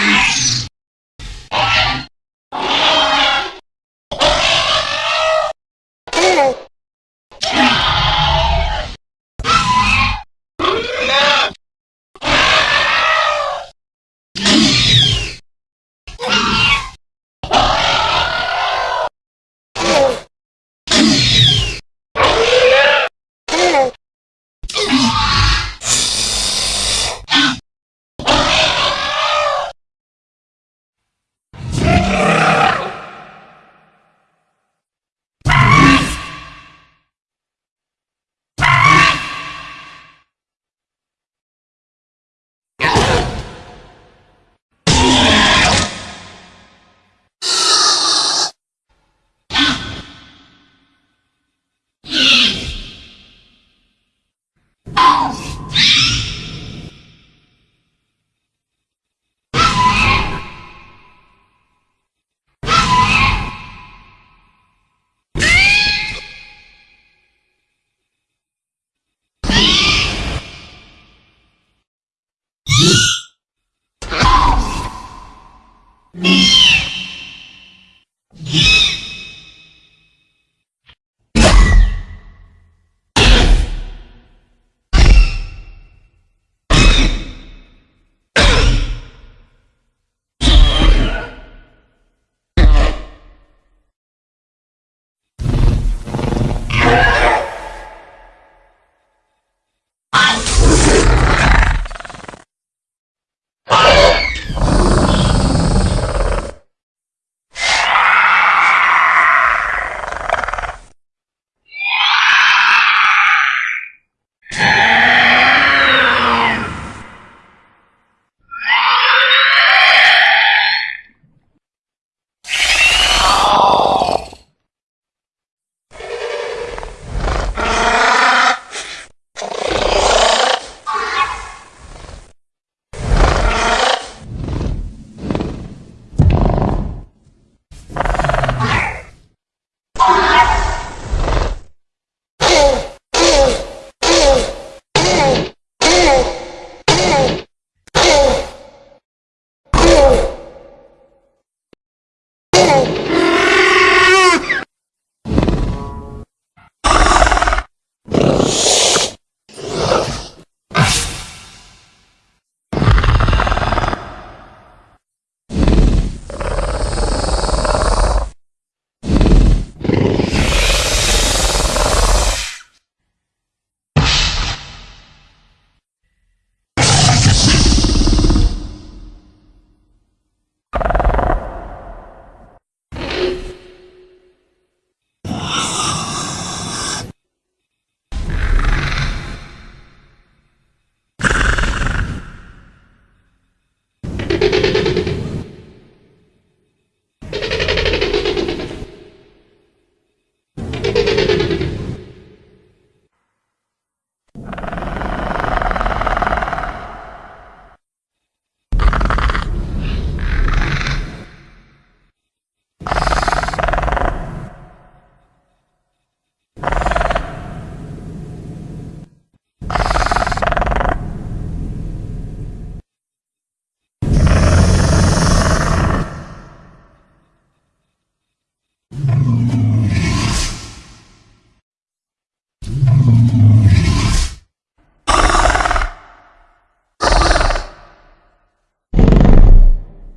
Yes!